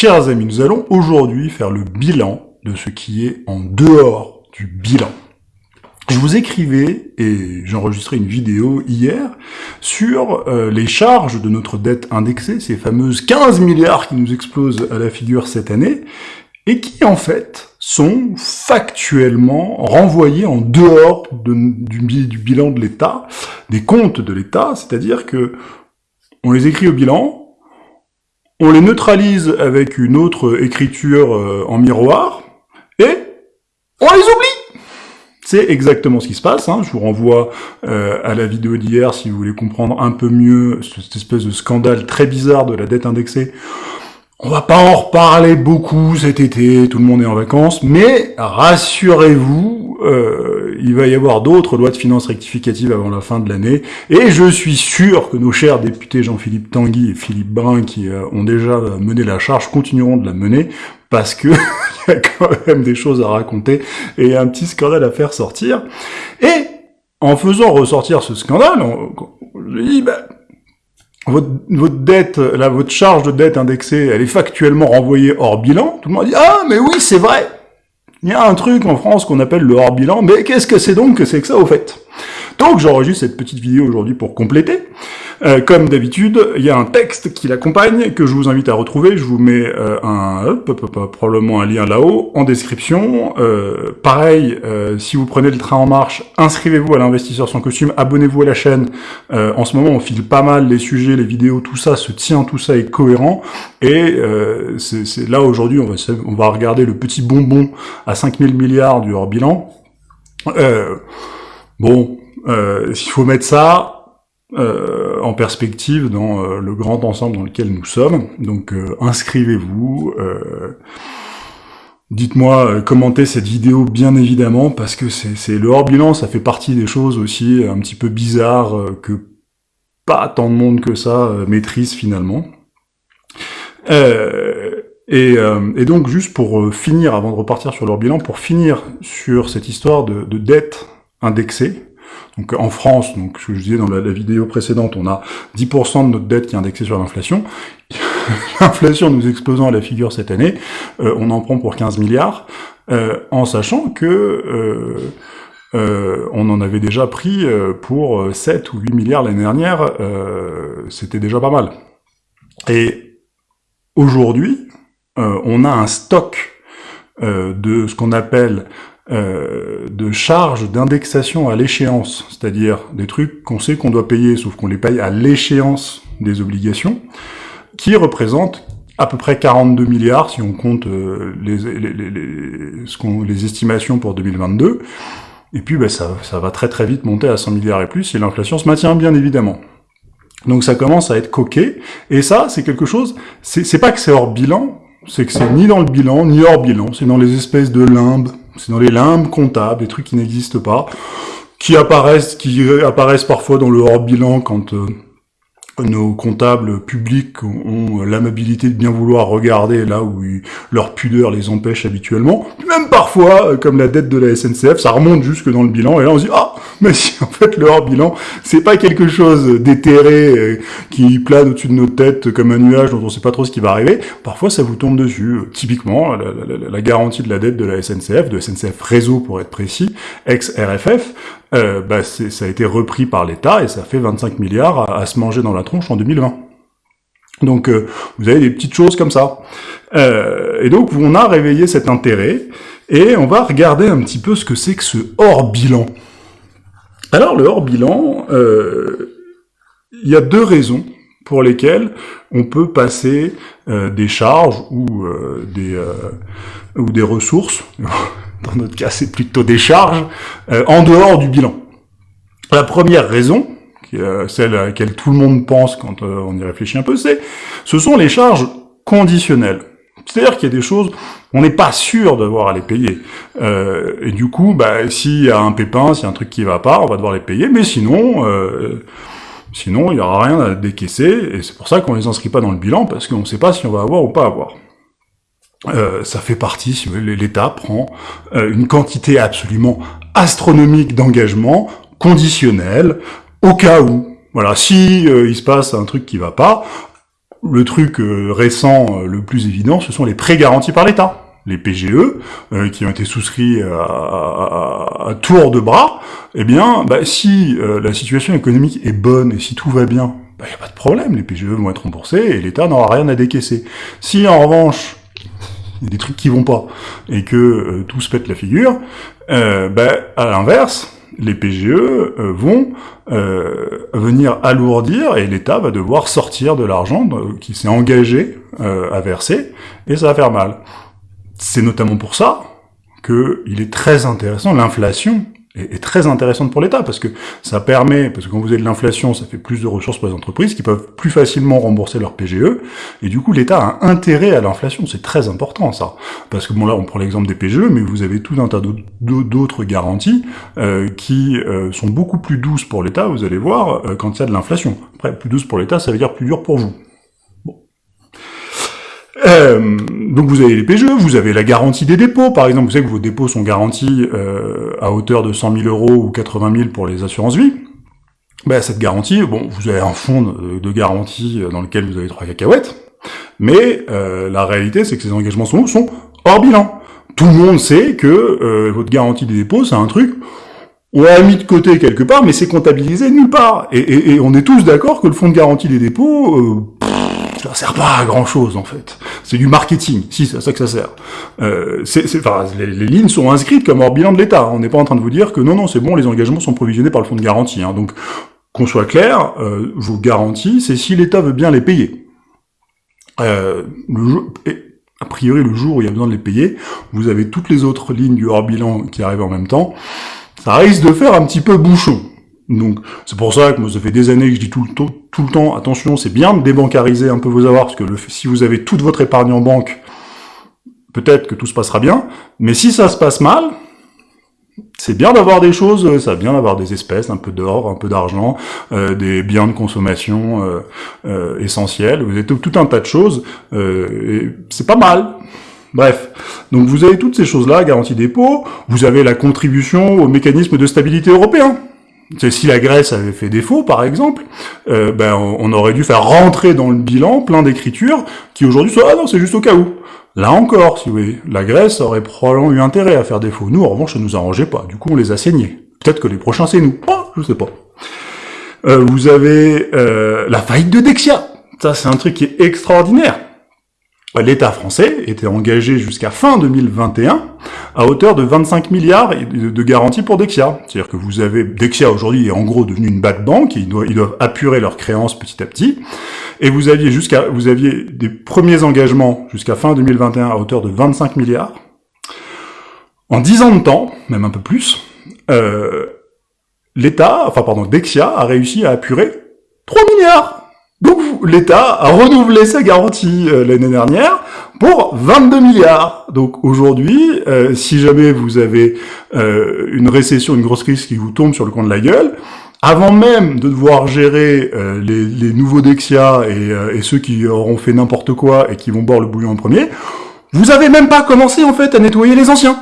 Chers amis, nous allons aujourd'hui faire le bilan de ce qui est en dehors du bilan. Je vous écrivais, et j'ai enregistré une vidéo hier, sur euh, les charges de notre dette indexée, ces fameuses 15 milliards qui nous explosent à la figure cette année, et qui en fait sont factuellement renvoyés en dehors du bilan de l'État, des comptes de l'État, c'est-à-dire que on les écrit au bilan, on les neutralise avec une autre écriture euh, en miroir, et on les oublie C'est exactement ce qui se passe, hein. je vous renvoie euh, à la vidéo d'hier si vous voulez comprendre un peu mieux cette espèce de scandale très bizarre de la dette indexée. On va pas en reparler beaucoup cet été, tout le monde est en vacances, mais rassurez-vous, euh, il va y avoir d'autres lois de finances rectificatives avant la fin de l'année, et je suis sûr que nos chers députés Jean-Philippe Tanguy et Philippe Brun, qui euh, ont déjà mené la charge, continueront de la mener, parce que il y a quand même des choses à raconter, et un petit scandale à faire sortir. Et en faisant ressortir ce scandale, on, je dis, bah, votre, votre dette, là, votre charge de dette indexée, elle est factuellement renvoyée hors bilan. Tout le monde dit « Ah, mais oui, c'est vrai Il y a un truc en France qu'on appelle le hors bilan, mais qu'est-ce que c'est donc que c'est que ça, au fait ?» Donc j'enregistre cette petite vidéo aujourd'hui pour compléter. Euh, comme d'habitude, il y a un texte qui l'accompagne, que je vous invite à retrouver. Je vous mets euh, un, probablement un lien là-haut, en description. Euh, pareil, si vous prenez le train en marche, inscrivez-vous à l'investisseur sans costume, abonnez-vous à la chaîne. en ce moment, on file pas mal les sujets, les vidéos, tout ça se tient, tout ça est cohérent. Et c'est là, aujourd'hui, on va, on va regarder le petit bonbon à 5000 milliards du hors-bilan. Bon, il faut mettre ça euh, en perspective dans euh, le grand ensemble dans lequel nous sommes. Donc euh, inscrivez-vous, dites-moi, commentez cette vidéo bien évidemment, parce que c'est le hors-bilan, ça fait partie des choses aussi un petit peu bizarres que pas tant de monde que ça maîtrise finalement. Et, et, donc juste pour finir, avant de repartir sur leur bilan, pour finir sur cette histoire de, de dette indexée, donc en France, donc ce que je disais dans la, vidéo précédente, on a 10% de notre dette qui est indexée sur l'inflation. L'inflation nous explosant à la figure cette année, euh, on en prend pour 15 milliards, euh, en sachant que euh, on en avait déjà pris pour 7 ou 8 milliards l'année dernière, c'était déjà pas mal. Et aujourd'hui, on a un stock de ce qu'on appelle euh, de charges d'indexation à l'échéance, c'est-à-dire des trucs qu'on sait qu'on doit payer, sauf qu'on les paye à l'échéance des obligations, qui représentent à peu près 42 milliards si on compte euh, les, estimations pour 2022, et puis ben, ça, ça va très très vite monter à 100 milliards et plus si l'inflation se maintient bien évidemment. Donc ça commence à être coquet, et ça c'est quelque chose, c'est pas que c'est hors bilan, c'est que c'est ni dans le bilan, ni hors bilan, c'est dans les espèces de limbes c'est dans les limbes comptables, des trucs qui n'existent pas, qui apparaissent, qui apparaissent parfois dans le hors-bilan quand euh, nos comptables publics ont l'amabilité de bien vouloir regarder là où leur pudeur les empêche habituellement. Même parfois, euh, comme la dette de la SNCF, ça remonte jusque dans le bilan, et là on se dit « Ah, mais si en fait le hors-bilan, c'est pas quelque chose d'éthéré euh, qui plane au-dessus de nos têtes comme un nuage dont on sait pas trop ce qui va arriver, parfois ça vous tombe dessus. Typiquement, la, garantie de la dette de la SNCF, de SNCF Réseau pour être précis, ex-RFF, euh, bah ça a été repris par l'État et ça fait 25 milliards à, se manger dans la tronche en 2020. Donc euh, vous avez des petites choses comme ça. Euh, et donc on a réveillé cet intérêt et on va regarder un petit peu ce que c'est que ce hors-bilan. Alors le hors-bilan, euh, il y a deux raisons pour lesquelles on peut passer euh, des charges ou des ou des ressources dans notre cas c'est plutôt des charges, euh, en dehors du bilan. La première raison, euh, celle à laquelle tout le monde pense quand euh, on y réfléchit un peu, c'est ce sont les charges conditionnelles. C'est-à-dire qu'il y a des choses, on n'est pas sûr d'avoir à les payer. et du coup, bah, s'il y a un pépin, s'il y a un truc qui va pas, on va devoir les payer, mais sinon, sinon il n'y aura rien à décaisser, et c'est pour ça qu'on les inscrit pas dans le bilan, parce qu'on ne sait pas si on va avoir ou pas avoir. Euh, ça fait partie, si l'État prend euh, une quantité absolument astronomique d'engagement conditionnel au cas où. Voilà, si euh, il se passe un truc qui va pas, le truc euh, récent, euh, le plus évident, ce sont les prêts garantis par l'État. Les PGE, qui ont été souscrits à, tour de bras, eh bien, bah, si la situation économique est bonne et si tout va bien, il bah, n'y a pas de problème, les PGE vont être remboursés et l'État n'aura rien à décaisser. Si en revanche, des trucs qui vont pas, et que tout se pète la figure, bah, à l'inverse, les PGE euh, vont euh, venir alourdir et l'État va devoir sortir de l'argent qui s'est engagé euh, à verser, et ça va faire mal. C'est notamment pour ça qu'il est très intéressant, l'inflation est, très intéressante pour l'État, parce que ça permet, parce que quand vous avez de l'inflation, ça fait plus de ressources pour les entreprises, qui peuvent plus facilement rembourser leur PGE, et du coup l'État a intérêt à l'inflation, c'est très important ça. Parce que bon là on prend l'exemple des PGE, mais vous avez tout un tas d'autres garanties euh, qui euh, sont beaucoup plus douces pour l'État, vous allez voir, euh, quand il y a de l'inflation. Après, plus douce pour l'État, ça veut dire plus dur pour vous. Euh, donc vous avez les PGE, vous avez la garantie des dépôts, par exemple, vous savez que vos dépôts sont garantis euh, à hauteur de 100 000 euros ou 80 000 pour les assurances vie. Ben, cette garantie, bon, vous avez un fonds de, garantie dans lequel vous avez trois cacahuètes, mais euh, la réalité, c'est que ces engagements sont, sont hors bilan. Tout le monde sait que votre garantie des dépôts, c'est un truc on l'a mis de côté quelque part, mais c'est comptabilisé nulle part. Et, on est tous d'accord que le fonds de garantie des dépôts, ça sert pas à grand chose en fait. C'est du marketing, si c'est à ça que ça sert. Euh, enfin, les, lignes sont inscrites comme hors bilan de l'État. On n'est pas en train de vous dire que non, non, c'est bon, les engagements sont provisionnés par le fonds de garantie. Hein. Donc, qu'on soit clair, euh, vos garanties, c'est si l'État veut bien les payer. Euh, a priori, le jour où il y a besoin de les payer, vous avez toutes les autres lignes du hors bilan qui arrivent en même temps. Ça risque de faire un petit peu bouchon. Donc c'est pour ça que moi ça fait des années que je dis tout le, temps, tout le temps, attention, c'est bien de débancariser un peu vos avoirs, parce que le, si vous avez toute votre épargne en banque, peut-être que tout se passera bien, mais si ça se passe mal, c'est bien d'avoir des choses, euh, ça bien d'avoir des espèces, un peu d'or, un peu d'argent, euh, des biens de consommation euh, euh, essentiels, vous avez tout, tout, un tas de choses, euh, et c'est pas mal. Bref, donc vous avez toutes ces choses-là, garantie dépôt, vous avez la contribution au mécanisme de stabilité européen, si la Grèce avait fait défaut, par exemple, euh, ben, on aurait dû faire rentrer dans le bilan plein d'écritures qui aujourd'hui sont « Ah non, c'est juste au cas où ». Là encore, si vous voulez, la Grèce aurait probablement eu intérêt à faire défaut. Nous, en revanche, ça nous arrangeait pas. Du coup, on les a saignés. Peut-être que les prochains, c'est nous. Oh, je sais pas. Euh, vous avez euh, la faillite de Dexia. Ça, c'est un truc qui est extraordinaire l'État français était engagé jusqu'à fin 2021 à hauteur de 25 milliards de garanties pour Dexia. C'est-à-dire que vous avez Dexia aujourd'hui est en gros devenu une bad bank, ils doivent, ils apurer leurs créances petit à petit, et vous aviez jusqu'à vous aviez des premiers engagements jusqu'à fin 2021 à hauteur de 25 milliards. En 10 ans de temps, même un peu plus, euh, l'État, enfin pardon, Dexia a réussi à apurer 3 milliards l'État a renouvelé sa garantie euh, l'année dernière pour 22 milliards. Donc aujourd'hui, euh, si jamais vous avez euh, une récession, une grosse crise qui vous tombe sur le coin de la gueule, avant même de devoir gérer les, nouveaux Dexia et, et, ceux qui auront fait n'importe quoi et qui vont boire le bouillon en premier, vous avez même pas commencé en fait à nettoyer les anciens.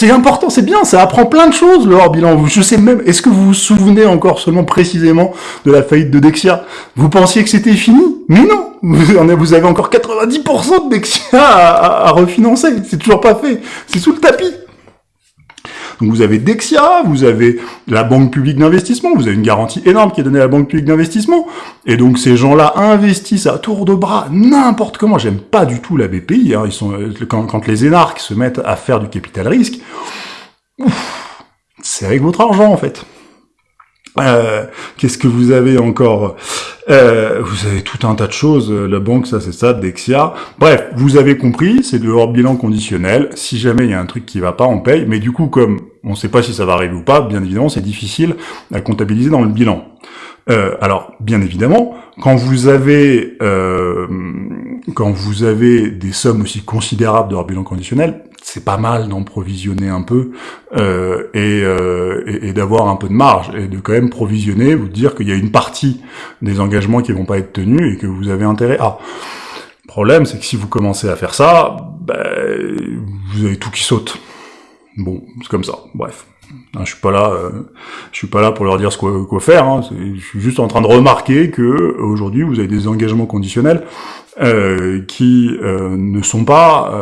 C'est important, c'est bien, ça apprend plein de choses le hors bilan. Je sais même, est-ce que vous vous souvenez encore seulement précisément de la faillite de Dexia? Vous pensiez que c'était fini? Mais non! Vous avez encore 90% de Dexia à refinancer, c'est toujours pas fait, c'est sous le tapis donc vous avez Dexia, vous avez la Banque publique d'investissement, vous avez une garantie énorme qui est donnée à la Banque publique d'investissement, et donc ces gens-là investissent à tour de bras n'importe comment. J'aime pas du tout la BPI, hein. ils sont quand, quand, les énarques se mettent à faire du capital risque, c'est avec votre argent en fait. Euh, Qu'est-ce que vous avez encore? Euh, Vous avez tout un tas de choses. La banque, ça c'est ça, Dexia. Bref, vous avez compris, c'est de hors bilan conditionnel. Si jamais il y a un truc qui va pas, on paye. Mais du coup, comme on ne sait pas si ça va arriver ou pas, bien évidemment, c'est difficile à comptabiliser dans le bilan. Euh, alors, bien évidemment, quand vous avez euh, quand vous avez des sommes aussi considérables de hors bilan conditionnel, c'est pas mal d'en provisionner un peu euh, euh, et, et, d'avoir un peu de marge et de quand même provisionner, vous dire qu'il y a une partie des engagements qui vont pas être tenus et que vous avez intérêt à. Le problème, c'est que si vous commencez à faire ça, ben, vous avez tout qui saute. Bon, c'est comme ça. Bref, hein, je suis pas là, euh, je suis pas là pour leur dire ce quoi, quoi faire. Hein. Je suis juste en train de remarquer que aujourd'hui vous avez des engagements conditionnels euh, qui euh, ne sont pas,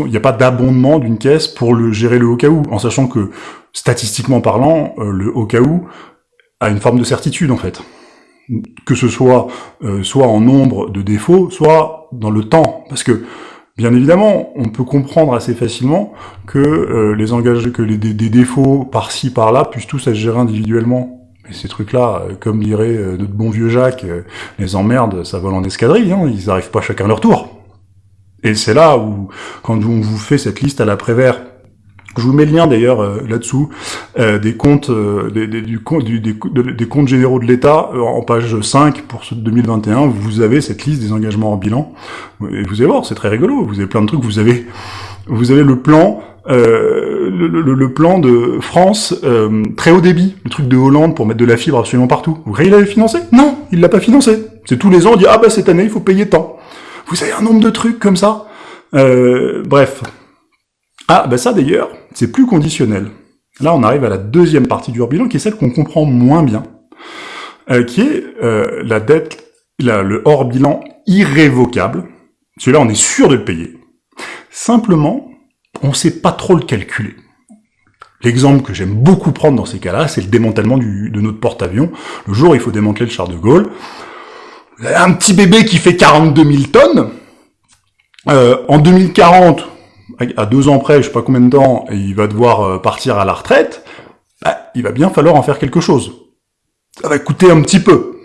il n'y a pas d'abondement d'une caisse pour le gérer le au cas où, en sachant que statistiquement parlant, le au cas où a une forme de certitude en fait que ce soit soit en nombre de défauts, soit dans le temps, parce que Bien évidemment, on peut comprendre assez facilement que euh, les engages, que les, des, défauts par-ci par-là puissent tous être gérés individuellement. Mais ces trucs-là, euh, comme dirait euh, notre bon vieux Jacques, les emmerdes, ça vole en escadrille, hein, ils n'arrivent pas chacun leur tour. Et c'est là où, quand on vous fait cette liste à l'après-vert, je vous mets le lien d'ailleurs euh, là-dessous euh, des comptes euh, des, des, du, du, des, des, comptes généraux de l'État en page 5 pour ce 2021. Vous avez cette liste des engagements en bilan et vous allez voir, c'est très rigolo. Vous avez plein de trucs. Vous avez vous avez le plan le, le, le, plan de France très haut débit, le truc de Hollande pour mettre de la fibre absolument partout. Vous croyez qu'il l'avait financé? Non, il l'a pas financé. C'est tous les ans on dit ah bah cette année il faut payer tant. Vous avez un nombre de trucs comme ça. bref. Ah bah ça d'ailleurs, c'est plus conditionnel. Là, on arrive à la deuxième partie du hors-bilan, qui est celle qu'on comprend moins bien, euh, qui est euh, la dette, le hors-bilan irrévocable. Celui-là, on est sûr de le payer. Simplement, on ne sait pas trop le calculer. L'exemple que j'aime beaucoup prendre dans ces cas-là, c'est le démantèlement de notre porte-avions. Le jour où il faut démanteler le char de Gaulle, un petit bébé qui fait 42 000 tonnes, euh, en 2040, à deux ans près, je sais pas combien de temps, il va devoir euh, partir à la retraite, bah, il va bien falloir en faire quelque chose. Ça va coûter un petit peu.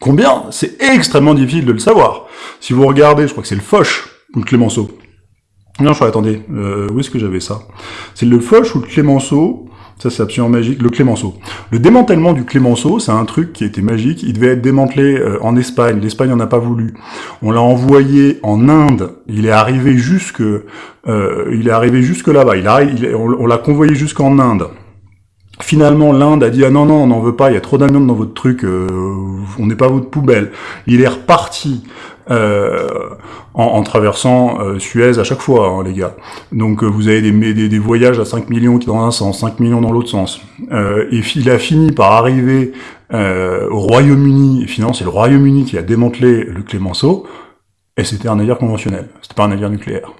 Combien? C'est extrêmement difficile de le savoir. Si vous regardez, je crois que c'est le Foch ou le Clémenceau. Non, je attendez, euh, où est-ce que j'avais ça? C'est le Foch ou le Clémenceau? Ça, c'est absolument magique. Le Clémenceau. Le démantèlement du Clémenceau, c'est un truc qui était magique. Il devait être démantelé euh, en Espagne. L'Espagne n'en a pas voulu. On l'a envoyé en Inde. Il est arrivé jusque, euh, il est arrivé jusque là-bas. Il, a, on, l'a convoyé jusqu'en Inde. Finalement, l'Inde a dit ah non non, on n'en veut pas. Il y a trop d'amiante dans votre truc. Euh, on n'est pas votre poubelle. Il est reparti euh, en, traversant euh, Suez à chaque fois, hein, les gars. Donc euh, vous avez des, voyages à 5 millions dans un sens, 5 millions dans l'autre sens. et il a fini par arriver au Royaume-Uni, finalement c'est le Royaume-Uni qui a démantelé le Clémenceau, et c'était un navire conventionnel, c'était pas un navire nucléaire.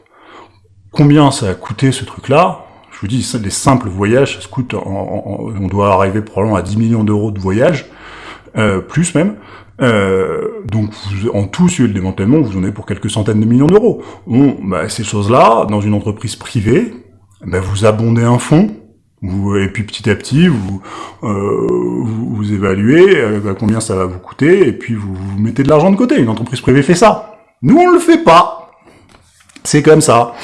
Combien ça a coûté ce truc-là? Je vous dis, les simples voyages, ça coûte, on doit arriver probablement à 10 millions d'euros de voyage, plus même. Euh, donc en tout, sur le démantèlement, vous en avez pour quelques centaines de millions d'euros. Bon, bah, ces choses-là, dans une entreprise privée, bah, vous abondez un fonds, vous, et puis petit à petit, vous, euh, vous, évaluez euh, combien ça va vous coûter, et puis vous, vous mettez de l'argent de côté. Une entreprise privée fait ça. Nous, on le fait pas. C'est comme ça.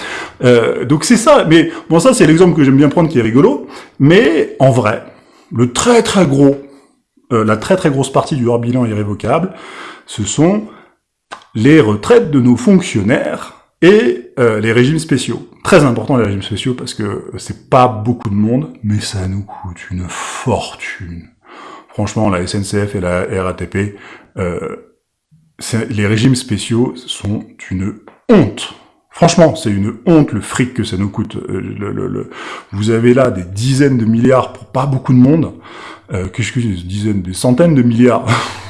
Euh, donc c'est ça. Mais bon, ça c'est l'exemple que j'aime bien prendre qui est rigolo. Mais en vrai, le très très gros euh, la très très grosse partie du hors-bilan irrévocable, ce sont les retraites de nos fonctionnaires et euh, les régimes spéciaux. Très important les régimes spéciaux parce que c'est pas beaucoup de monde, mais ça nous coûte une fortune. Franchement, la SNCF et la RATP, euh, les régimes spéciaux sont une honte. Franchement, c'est une honte le fric que ça nous coûte. vous avez là des dizaines de milliards pour pas beaucoup de monde euh, que des dizaines, des centaines de milliards.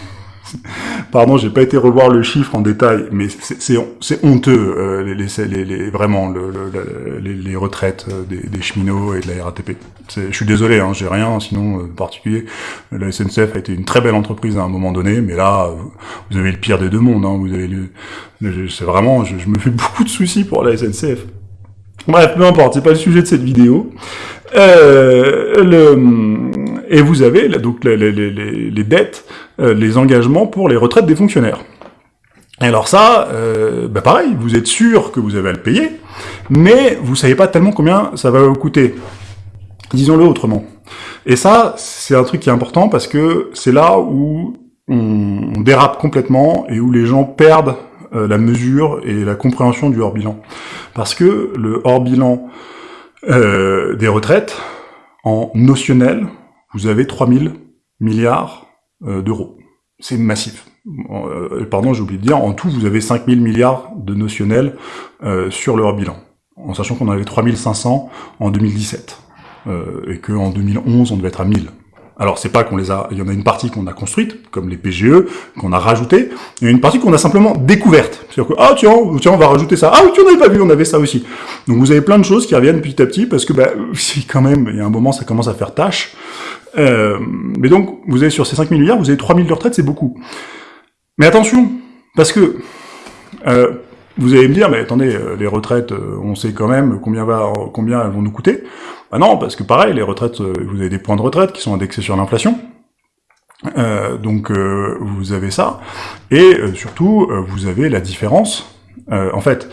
Pardon, j'ai pas été revoir le chiffre en détail, mais c'est honteux, euh, les, les, les, vraiment, le, le, les, retraites euh, des, des, cheminots et de la RATP. Je suis désolé, hein, j'ai rien, sinon, euh, particulier. La SNCF a été une très belle entreprise à un moment donné, mais là, vous avez le pire des deux mondes. Hein, vous avez c'est vraiment, je, je, me fais beaucoup de soucis pour la SNCF. Bref, peu importe, c'est pas le sujet de cette vidéo. Euh, le, et vous avez donc les, dettes, euh, les engagements pour les retraites des fonctionnaires. Et alors ça, euh, bah pareil, vous êtes sûr que vous avez à le payer, mais vous savez pas tellement combien ça va vous coûter. Disons-le autrement. Et ça, c'est un truc qui est important parce que c'est là où on, on dérape complètement et où les gens perdent euh, la mesure et la compréhension du hors-bilan. Parce que le hors-bilan euh, des retraites, en notionnel, vous avez 3000 milliards euh, d'euros. C'est massif. pardon, j'ai oublié de dire, en tout, vous avez 5000 milliards de notionnel sur le hors-bilan. en sachant qu'on avait 3500 en 2017, euh, et qu'en 2011, on devait être à 1000. Alors c'est pas qu'on les a, il y en a une partie qu'on a construite, comme les PGE, qu'on a rajouté, a une partie qu'on a simplement découverte. C'est-à-dire que, ah tiens, tiens, on va rajouter ça. Ah oui, tu n'avais pas vu, on avait ça aussi. Donc vous avez plein de choses qui reviennent petit à petit, parce que bah, si quand même, il y a un moment, ça commence à faire tâche. Euh, mais donc, vous avez sur ces 5 000 milliards, vous avez 3 000 de retraite, c'est beaucoup. Mais attention, parce que euh, vous allez me dire, mais attendez, euh, les retraites, euh, on sait quand même combien, va, combien elles vont nous coûter. Bah non, parce que pareil, les retraites, euh, vous avez des points de retraite qui sont indexés sur l'inflation. Euh, donc vous avez ça. Et surtout, vous avez la différence. en fait,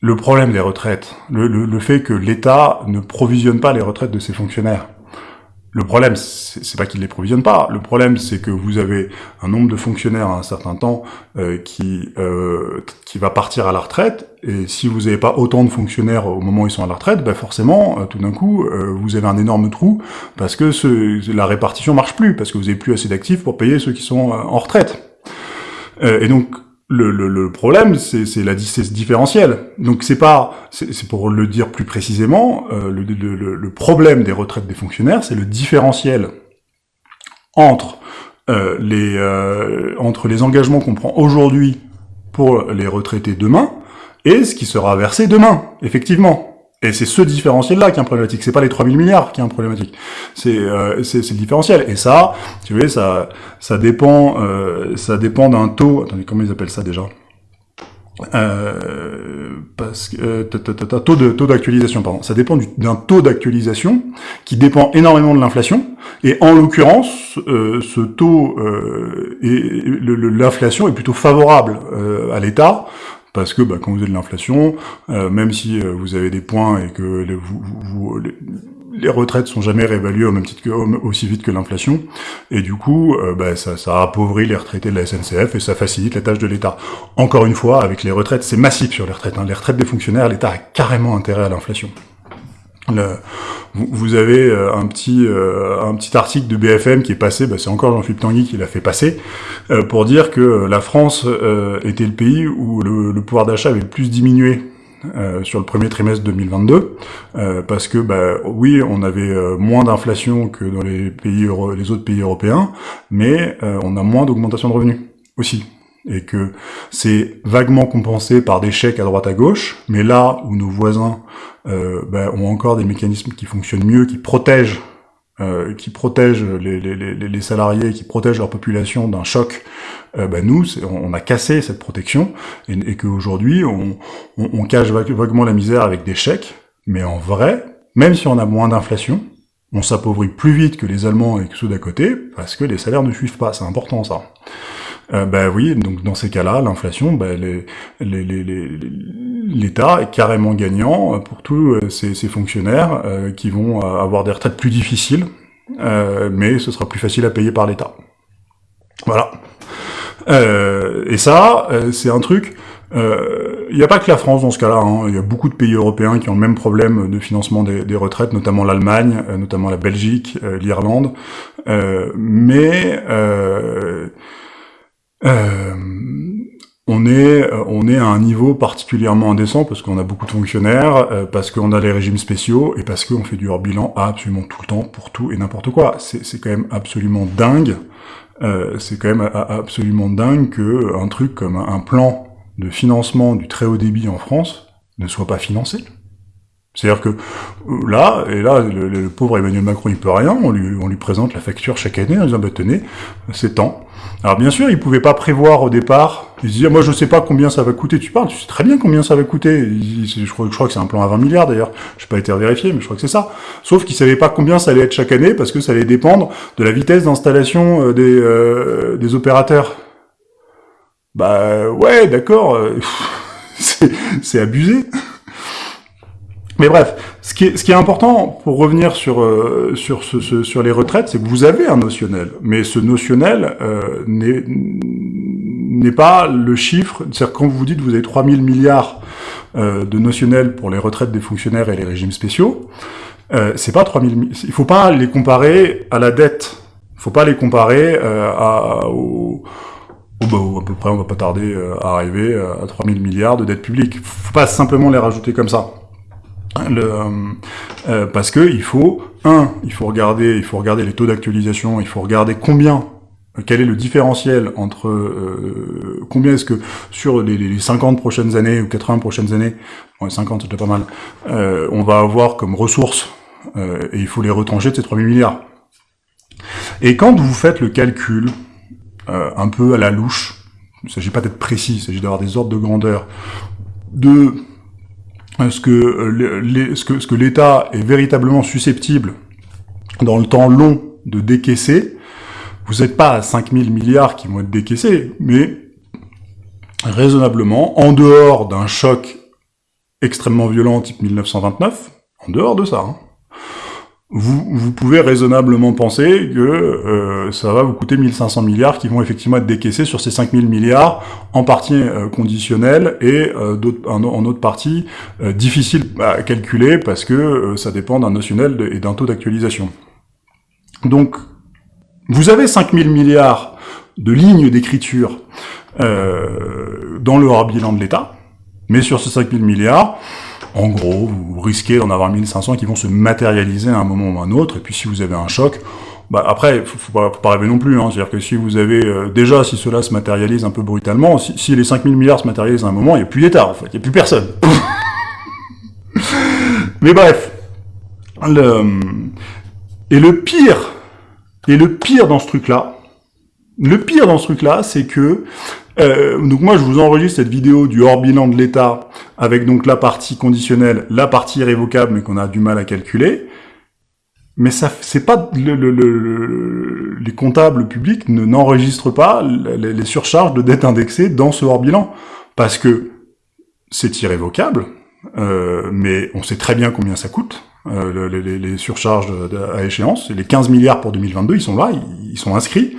le problème des retraites, le, le fait que l'État ne provisionne pas les retraites de ses fonctionnaires, le problème, c'est pas qu'ils les provisionnent pas. Le problème, c'est que vous avez un nombre de fonctionnaires à un certain temps euh, qui euh, qui va partir à la retraite. Et si vous n'avez pas autant de fonctionnaires au moment où ils sont à la retraite, ben forcément, euh, tout d'un coup, vous avez un énorme trou parce que ce, la répartition marche plus, parce que vous avez plus assez d'actifs pour payer ceux qui sont en retraite. et donc, le, problème, c'est la ce différentiel. Donc c'est pas, c'est pour le dire plus précisément, euh, le, le, problème des retraites des fonctionnaires, c'est le différentiel entre euh, les euh, entre les engagements qu'on prend aujourd'hui pour les retraités demain et ce qui sera versé demain, effectivement. Et c'est ce différentiel-là qui est un problématique. C'est pas les 3000 milliards qui est un problématique. C'est euh, le différentiel. Et ça, tu vois, ça ça dépend euh, ça dépend d'un taux. Attendez, comment ils appellent ça déjà? Euh, parce que euh, taux de taux d'actualisation pardon ça dépend d'un taux d'actualisation qui dépend énormément de l'inflation et en l'occurrence euh, ce taux euh, et l'inflation est plutôt favorable euh, à l'État parce que bah, quand vous avez de l'inflation, euh, même si euh, vous avez des points et que les, vous, vous, les, retraites sont jamais réévaluées au même titre que, aussi vite que l'inflation, et du coup, euh, bah, ça, ça appauvrit les retraités de la SNCF et ça facilite la tâche de l'État. Encore une fois, avec les retraites, c'est massif sur les retraites. Hein. Les retraites des fonctionnaires, l'État a carrément intérêt à l'inflation. Le, vous, avez euh, un petit euh, un petit article de BFM qui est passé, bah, c'est encore Jean-Philippe Tanguy qui l'a fait passer, euh, pour dire que la France était le pays où le, pouvoir d'achat avait le plus diminué sur le premier trimestre 2022, parce que bah, oui, on avait moins d'inflation que dans les pays les autres pays européens, mais on a moins d'augmentation de revenus aussi et que c'est vaguement compensé par des chèques à droite à gauche, mais là où nos voisins euh, ben, ont encore des mécanismes qui fonctionnent mieux, qui protègent euh, qui protègent les, salariés, qui protègent leur population d'un choc, euh, ben nous, on a cassé cette protection, et, qu'aujourd'hui, on, cache vaguement la misère avec des chèques, mais en vrai, même si on a moins d'inflation, on s'appauvrit plus vite que les Allemands et que ceux d'à côté, parce que les salaires ne suivent pas, c'est important ça. Euh, ben oui, donc dans ces cas-là, l'inflation, ben l'État est carrément gagnant pour tous euh, ces, fonctionnaires euh, qui vont avoir des retraites plus difficiles, mais ce sera plus facile à payer par l'État. Voilà. et ça, c'est un truc... Il n'y a pas que la France dans ce cas-là, hein. il y a beaucoup de pays européens qui ont le même problème de financement des, des retraites, notamment l'Allemagne, notamment la Belgique, l'Irlande, mais euh, on est euh, on est à un niveau particulièrement indécent parce qu'on a beaucoup de fonctionnaires, euh, parce qu'on a les régimes spéciaux et parce qu'on fait du hors bilan absolument tout le temps pour tout et n'importe quoi. C'est quand même absolument dingue. Euh, c'est quand même absolument dingue que un truc comme un plan de financement du très haut débit en France ne soit pas financé. C'est-à-dire que euh, là, et là, le, pauvre Emmanuel Macron, il peut rien, on lui, présente la facture chaque année en disant, bah tenez, c'est temps. Alors bien sûr, il pouvait pas prévoir au départ, il se disait, moi je sais pas combien ça va coûter, tu parles, tu sais très bien combien ça va coûter, je, crois, que c'est un plan à 20 milliards d'ailleurs, je pas été vérifié, mais je crois que c'est ça. Sauf qu'il savait pas combien ça allait être chaque année, parce que ça allait dépendre de la vitesse d'installation euh, des, euh, des opérateurs. Bah ouais, d'accord, c'est abusé. Mais bref, ce qui est, ce qui est important pour revenir sur euh, sur ce, sur les retraites, c'est que vous avez un notionnel, mais ce notionnel euh, n'est n'est pas le chiffre. C'est-à-dire quand vous dites que vous avez 3000 milliards euh, de notionnel pour les retraites des fonctionnaires et les régimes spéciaux, euh, c'est pas 3000. Il faut pas les comparer à la dette. Il faut pas les comparer euh, à au, bah, à peu près, on va pas tarder à arriver à 3000 milliards de dette publique. Faut pas simplement les rajouter comme ça. Le, euh, parce que il faut un, il faut regarder, il faut regarder les taux d'actualisation, il faut regarder combien, quel est le différentiel entre euh, combien est-ce que sur les, les, 50 prochaines années ou 80 prochaines années, bon, 50 c'est déjà pas mal, euh, on va avoir comme ressources euh, et il faut les retrancher de ces 3000 milliards. Et quand vous faites le calcul euh, un peu à la louche, il ne s'agit pas d'être précis, il s'agit d'avoir des ordres de grandeur, de euh, ce que, euh, que, ce que l'État est véritablement susceptible dans le temps long de décaisser, vous n'êtes pas à 5000 milliards qui vont être décaissés, mais raisonnablement, en dehors d'un choc extrêmement violent type 1929, en dehors de ça, hein, vous, vous pouvez raisonnablement penser que euh, ça va vous coûter 1500 milliards qui vont effectivement être décaissés sur ces 5000 milliards, en partie euh, conditionnelle et euh, en, autre partie euh, difficile à calculer parce que euh, ça dépend d'un notionnel et d'un taux d'actualisation. Donc, vous avez 5000 milliards de lignes d'écriture dans le hors bilan de l'État, mais sur ces 5000 milliards, en gros, vous risquez d'en avoir 1500 qui vont se matérialiser à un moment ou à un autre, et puis si vous avez un choc, bah après, faut, pas, faut pas rêver non plus, hein, c'est-à-dire que si vous avez, euh, déjà, si cela se matérialise un peu brutalement, si, si les 5000 milliards se matérialisent à un moment, il n'y a plus d'État, en fait, il n'y a plus personne. Mais bref, le... et le pire, et le pire dans ce truc-là, le pire dans ce truc-là, c'est que euh, donc moi je vous enregistre cette vidéo du hors bilan de l'État avec donc la partie conditionnelle, la partie irrévocable mais qu'on a du mal à calculer. Mais ça, c'est pas le, le, le, les comptables publics ne n'enregistrent pas les, surcharges de dette indexées dans ce hors bilan parce que c'est irrévocable, euh, mais on sait très bien combien ça coûte. Euh, les, surcharges à échéance, les 15 milliards pour 2022, ils sont là, ils sont inscrits,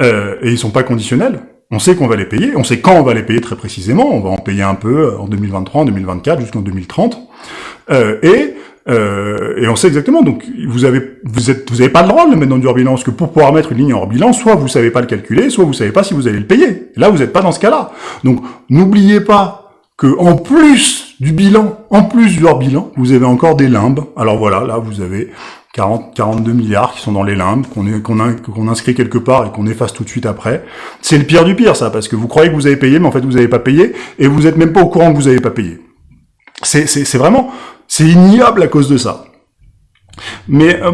euh, et ils sont pas conditionnels. On sait qu'on va les payer, on sait quand on va les payer très précisément, on va en payer un peu en 2023, en 2024, jusqu'en 2030, euh, et euh, et on sait exactement. Donc vous avez vous êtes vous avez pas le droit de le mettre dans du hors bilan parce que pour pouvoir mettre une ligne hors bilan, soit vous savez pas le calculer, soit vous savez pas si vous allez le payer. là vous n'êtes pas dans ce cas-là. Donc n'oubliez pas que en plus du bilan, en plus du hors bilan, vous avez encore des limbes. Alors voilà, là vous avez 40, 42 milliards qui sont dans les limbes, qu'on inscrit quelque part et qu'on efface tout de suite après. C'est le pire du pire, ça, parce que vous croyez que vous avez payé, mais en fait vous n'avez pas payé, et vous n'êtes même pas au courant que vous n'avez pas payé. C'est vraiment, c'est ignoble à cause de ça. Mais euh,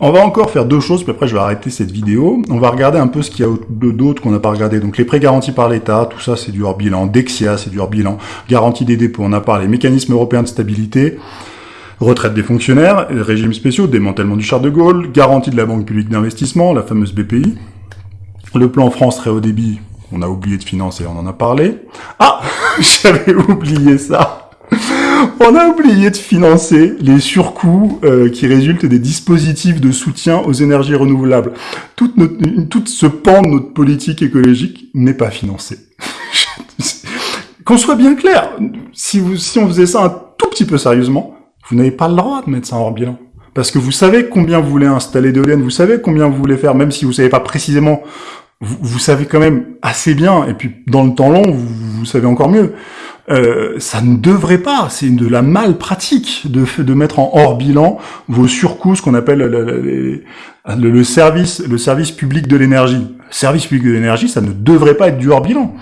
on va encore faire deux choses, puis après je vais arrêter cette vidéo. On va regarder un peu ce qu'il y a d'autres qu'on n'a pas regardé. Donc les prêts garantis par l'État, tout ça c'est du hors bilan. Dexia, c'est du hors bilan. Garantie des dépôts, on a parlé. Mécanisme européen de stabilité retraite des fonctionnaires, régimes spéciaux, démantèlement du char de Gaulle, garantie de la Banque publique d'investissement, la fameuse BPI, le plan France très haut débit, on a oublié de financer, on en a parlé. Ah J'avais oublié ça On a oublié de financer les surcoûts euh, qui résultent des dispositifs de soutien aux énergies renouvelables. Toute ce pan de notre politique écologique n'est pas financé. Qu'on soit bien clair, si, si on faisait ça un tout petit peu sérieusement, vous n'avez pas le droit de mettre ça hors bilan. Parce que vous savez combien vous voulez installer d'éoliennes, vous savez combien vous voulez faire, même si vous savez pas précisément, vous, vous, savez quand même assez bien, et puis dans le temps long, vous, vous savez encore mieux. Euh, ça ne devrait pas, c'est de la mal pratique de, de mettre en hors bilan vos surcoûts, ce qu'on appelle le, le, le, service, le service public de l'énergie. Service public de l'énergie, ça ne devrait pas être du hors bilan.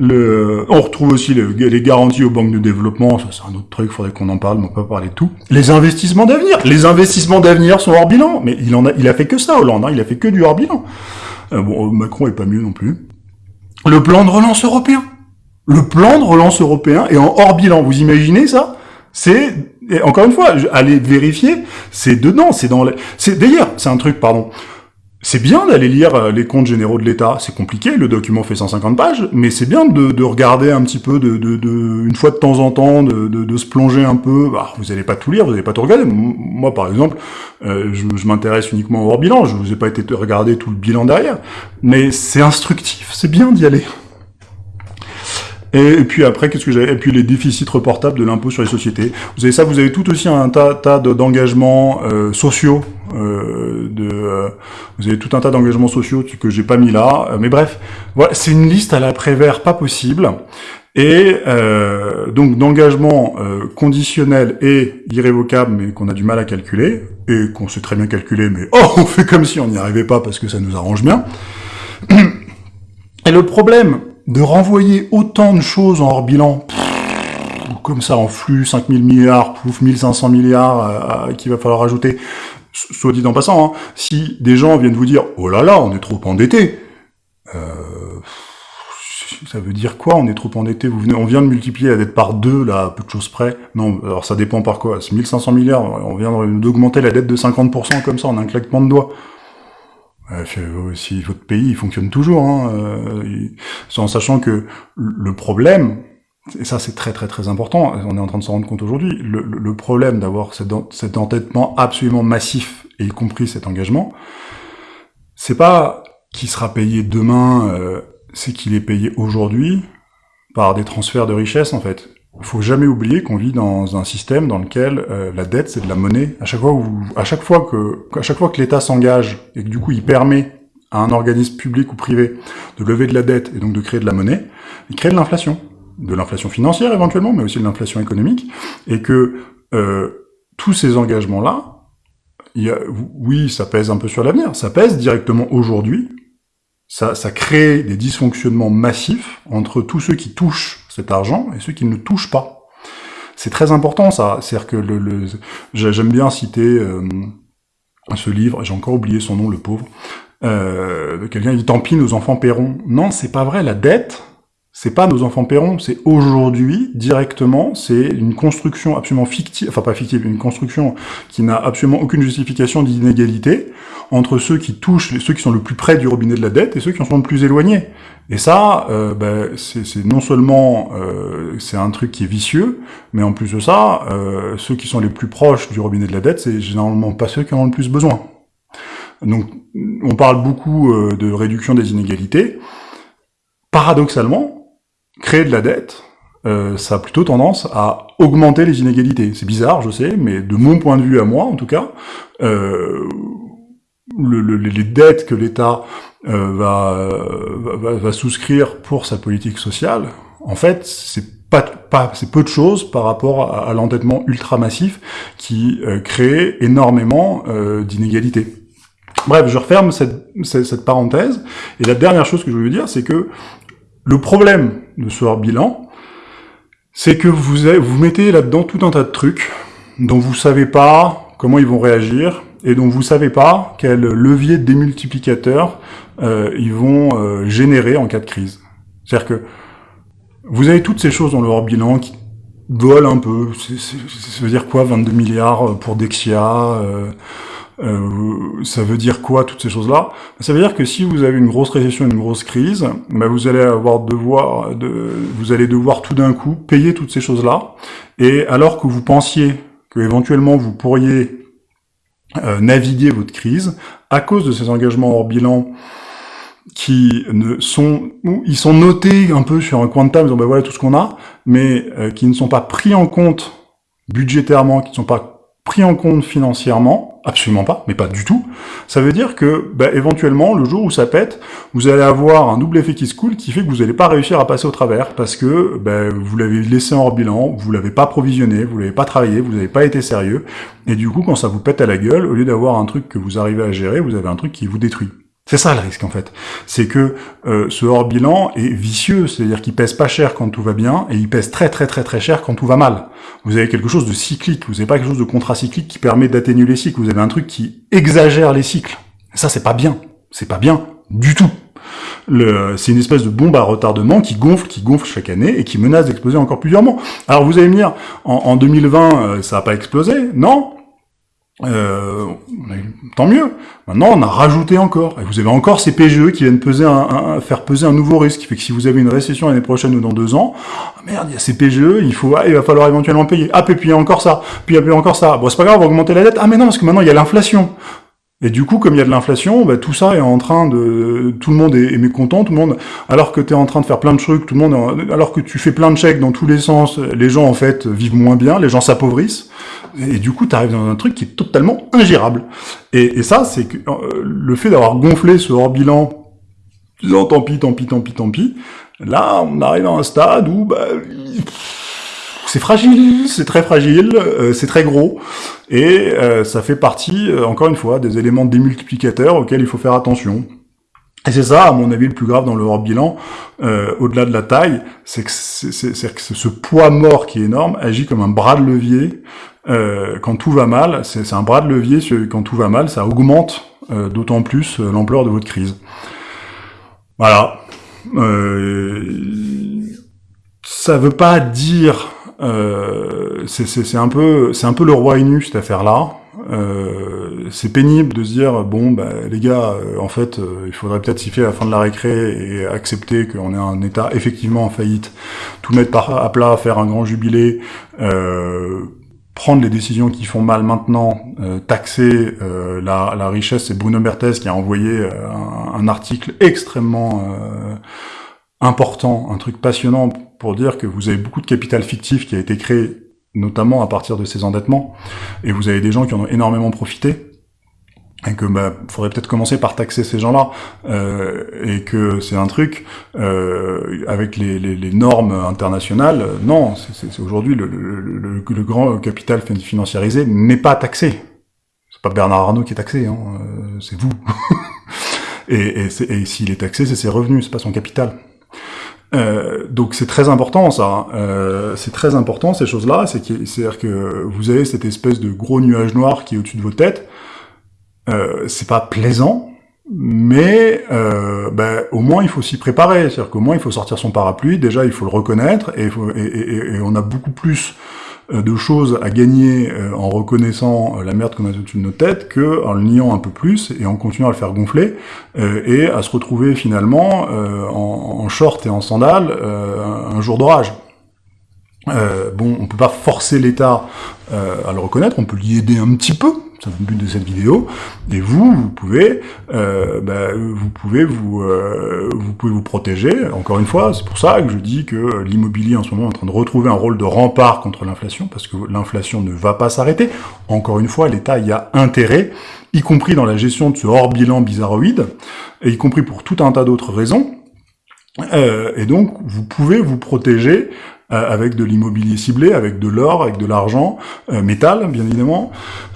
Le, on retrouve aussi le, les garanties aux banques de développement, ça c'est un autre truc, faudrait qu'on en parle, mais on peut pas parler de tout. Les investissements d'avenir, les investissements d'avenir sont hors bilan, mais il en a, il a fait que ça, Hollande, hein, il a fait que du hors bilan. Euh, bon, Macron est pas mieux non plus. Le plan de relance européen, le plan de relance européen est en hors bilan. Vous imaginez ça? C'est encore une fois, allez vérifier, c'est dedans, c'est dans. C'est d'ailleurs, c'est un truc, pardon. C'est bien d'aller lire euh, les comptes généraux de l'État, c'est compliqué, le document fait 150 pages, mais c'est bien de, de, regarder un petit peu, de, de, de, une fois de temps en temps, de, se plonger un peu. Bah, vous n'allez pas tout lire, vous n'allez pas tout regarder. Moi, par exemple, euh, je, je m'intéresse uniquement au hors bilan, je vous ai pas été regarder tout le bilan derrière, mais c'est instructif, c'est bien d'y aller. Et, puis après, qu'est-ce que j'avais? Et puis les déficits reportables de l'impôt sur les sociétés. Vous avez ça, vous avez tout aussi un tas, tas d'engagements euh, sociaux. Euh, de, euh, vous avez tout un tas d'engagements sociaux que j'ai pas mis là. Euh, mais bref, voilà, c'est une liste à la Prévert pas possible. et euh, donc d'engagement euh, conditionnel et irrévocable, mais qu'on a du mal à calculer, et qu'on sait très bien calculer, mais oh, on fait comme si on n'y arrivait pas parce que ça nous arrange bien. Et le problème de renvoyer autant de choses en hors bilan, comme ça en flux, 5000 milliards, pouf, 1500 milliards euh, qu'il va falloir ajouter, soit dit en passant, hein, si des gens viennent vous dire « Oh là là, on est trop endetté euh, ça veut dire quoi On est trop endetté Vous venez, on vient de multiplier la dette par deux, là, à peu de choses près. Non, alors ça dépend par quoi. C'est 1500 milliards. On vient d'augmenter la dette de 50% comme ça, en un claquement de doigts. Si votre pays il fonctionne toujours, hein, euh, en sachant que le problème, et ça c'est très très très important, on est en train de s'en rendre compte aujourd'hui, le, le, problème d'avoir cet, entêtement absolument massif, et y compris cet engagement, c'est pas qui sera payé demain, euh, c'est qu'il est payé aujourd'hui par des transferts de richesse en fait. Faut jamais oublier qu'on vit dans un système dans lequel euh, la dette c'est de la monnaie. À chaque fois, où, à chaque fois que, à chaque fois que l'État s'engage et que du coup il permet à un organisme public ou privé de lever de la dette et donc de créer de la monnaie, il crée de l'inflation, de l'inflation financière éventuellement, mais aussi de l'inflation économique, et que euh, tous ces engagements là, oui, ça pèse un peu sur l'avenir, ça pèse directement aujourd'hui, ça, ça crée des dysfonctionnements massifs entre tous ceux qui touchent cet argent et ceux qui ne touchent pas. C'est très important ça, c'est-à-dire que le, le j'aime bien citer euh, ce livre, j'ai encore oublié son nom, le pauvre, euh, quelqu'un dit « tant pis, nos enfants paieront ». Non, c'est pas vrai, la dette, c'est pas nos enfants paieront, c'est aujourd'hui, directement, c'est une construction absolument fictive, enfin pas fictive, une construction qui n'a absolument aucune justification d'inégalité entre ceux qui touchent, ceux qui sont le plus près du robinet de la dette et ceux qui en sont le plus éloignés. Et ça, euh, ben, c'est non seulement euh, c'est un truc qui est vicieux, mais en plus de ça, euh, ceux qui sont les plus proches du robinet de la dette, c'est généralement pas ceux qui en ont le plus besoin. Donc, on parle beaucoup euh, de réduction des inégalités. Paradoxalement, créer de la dette, euh, ça a plutôt tendance à augmenter les inégalités. C'est bizarre, je sais, mais de mon point de vue à moi, en tout cas, euh, les dettes que l'État euh, va, va, souscrire pour sa politique sociale, en fait, c'est pas, pas c'est peu de choses par rapport à, l'endettement ultra massif qui crée énormément d'inégalités. Bref, je referme cette, cette, parenthèse, et la dernière chose que je veux dire, c'est que le problème de ce hors-bilan, c'est que vous, mettez là-dedans tout un tas de trucs dont vous savez pas comment ils vont réagir et dont vous savez pas quel levier démultiplicateur euh, ils vont euh, générer en cas de crise. C'est-à-dire que vous avez toutes ces choses dans le hors-bilan qui volent un peu. Ça veut dire quoi 22 milliards pour Dexia euh, euh, ça veut dire quoi toutes ces choses-là? Ça veut dire que si vous avez une grosse récession, une grosse crise, bah vous allez avoir devoir, de, vous allez devoir tout d'un coup payer toutes ces choses-là. Et alors que vous pensiez que éventuellement vous pourriez euh, naviguer votre crise, à cause de ces engagements hors bilan qui ne sont, ils sont notés un peu sur un coin de table, disant ben voilà tout ce qu'on a, mais euh, qui ne sont pas pris en compte budgétairement, qui ne sont pas pris en compte financièrement, absolument pas, mais pas du tout, ça veut dire que, bah, éventuellement, le jour où ça pète, vous allez avoir un double effet qui se coule qui fait que vous n'allez pas réussir à passer au travers, parce que bah, vous l'avez laissé hors bilan, vous l'avez pas provisionné, vous l'avez pas travaillé, vous n'avez pas été sérieux, et du coup, quand ça vous pète à la gueule, au lieu d'avoir un truc que vous arrivez à gérer, vous avez un truc qui vous détruit. C'est ça le risque en fait. C'est que euh, ce hors bilan est vicieux, c'est-à-dire qu'il pèse pas cher quand tout va bien et il pèse très très très très cher quand tout va mal. Vous avez quelque chose de cyclique, vous n'avez pas quelque chose de contracyclique qui permet d'atténuer les cycles. Vous avez un truc qui exagère les cycles. Ça c'est pas bien. C'est pas bien du tout. C'est une espèce de bombe à retardement qui gonfle, qui gonfle chaque année et qui menace d'exploser encore plusieurs mois. Alors vous allez me dire, en, en 2020, euh, ça n'a pas explosé? Non, euh, tant mieux. Maintenant, on a rajouté encore. Et vous avez encore ces PGE qui viennent peser un, faire peser un nouveau risque. Fait que si vous avez une récession l'année prochaine ou dans deux ans, ah, merde, il y a ces PGE, il faut, ah, il va falloir éventuellement payer. Ah, puis il y a encore ça. Puis il y a encore ça. Bon, c'est pas grave, on va augmenter la dette. Ah, mais non, parce que maintenant il y a l'inflation. Et du coup, comme il y a de l'inflation, bah, tout ça est en train de... Tout le monde est, mécontent, tout le monde... Alors que tu es en train de faire plein de trucs, tout le monde... Alors que tu fais plein de chèques dans tous les sens, les gens, en fait, vivent moins bien, les gens s'appauvrissent, et du coup, tu arrives dans un truc qui est totalement ingérable. Et, ça, c'est que euh, le fait d'avoir gonflé ce hors-bilan, disant tant pis, tant pis, tant pis, tant pis, Là, on arrive à un stade où bah, c'est fragile, c'est très fragile, euh, c'est très gros, et euh, ça fait partie, euh, encore une fois, des éléments démultiplicateurs auxquels il faut faire attention. Et c'est ça, à mon avis, le plus grave dans le hors bilan, au-delà de la taille, c'est que, ce poids mort qui est énorme agit comme un bras de levier quand tout va mal. C'est, un bras de levier quand tout va mal, ça augmente d'autant plus l'ampleur de votre crise. Voilà. ça veut pas dire euh, c'est un peu c'est un peu le roi nu cette affaire-là. Euh, c'est pénible de se dire bon bah les gars euh, en fait euh, il faudrait peut-être siffler à la fin de la récré et accepter qu'on est un État effectivement en faillite, tout mettre à plat, faire un grand jubilé, prendre les décisions qui font mal maintenant, taxer la, la, richesse. C'est Bruno Berthes qui a envoyé un, un, article extrêmement important, un truc passionnant pour dire que vous avez beaucoup de capital fictif qui a été créé notamment à partir de ces endettements, et vous avez des gens qui en ont énormément profité, et que bah faudrait peut-être commencer par taxer ces gens-là, euh, et que c'est un truc euh, avec les, les, les, normes internationales. Non, c'est aujourd'hui le, le, le, grand capital financiarisé n'est pas taxé. C'est pas Bernard Arnault qui est taxé, hein, euh, c'est vous. et, et, s'il est taxé, c'est ses revenus, c'est pas son capital. Euh, donc c'est très important ça, hein. euh, c'est très important ces choses-là, c'est-à-dire que vous avez cette espèce de gros nuage noir qui est au-dessus de vos têtes, euh, c'est pas plaisant, mais euh, ben, au moins il faut s'y préparer, c'est-à-dire qu'au moins il faut sortir son parapluie, déjà il faut le reconnaître, et, et, et on a beaucoup plus de choses à gagner euh, en reconnaissant euh, la merde qu'on a au-dessus de nos têtes que en le niant un peu plus et en continuant à le faire gonfler et à se retrouver finalement en, short et en sandales un jour d'orage. bon, on peut pas forcer l'État à le reconnaître, on peut l'y aider un petit peu, c'est le but de cette vidéo. Et vous, vous pouvez, euh, bah, vous pouvez vous, euh, vous pouvez vous protéger. Encore une fois, c'est pour ça que je dis que l'immobilier en ce moment est en train de retrouver un rôle de rempart contre l'inflation, parce que l'inflation ne va pas s'arrêter. Encore une fois, l'État y a intérêt, y compris dans la gestion de ce hors-bilan bizarroïde, et y compris pour tout un tas d'autres raisons. Euh, et donc, vous pouvez vous protéger avec de l'immobilier ciblé, avec de l'or, avec de l'argent, euh, métal, bien évidemment.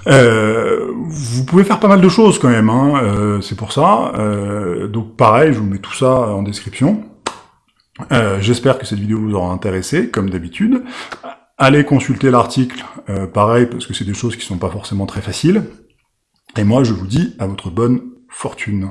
Euh, vous pouvez faire pas mal de choses quand même, hein, c'est pour ça. donc pareil, je vous mets tout ça en description. J'espère que cette vidéo vous aura intéressé, comme d'habitude. Allez consulter l'article, pareil, parce que c'est des choses qui sont pas forcément très faciles. Et moi, je vous dis à votre bonne fortune.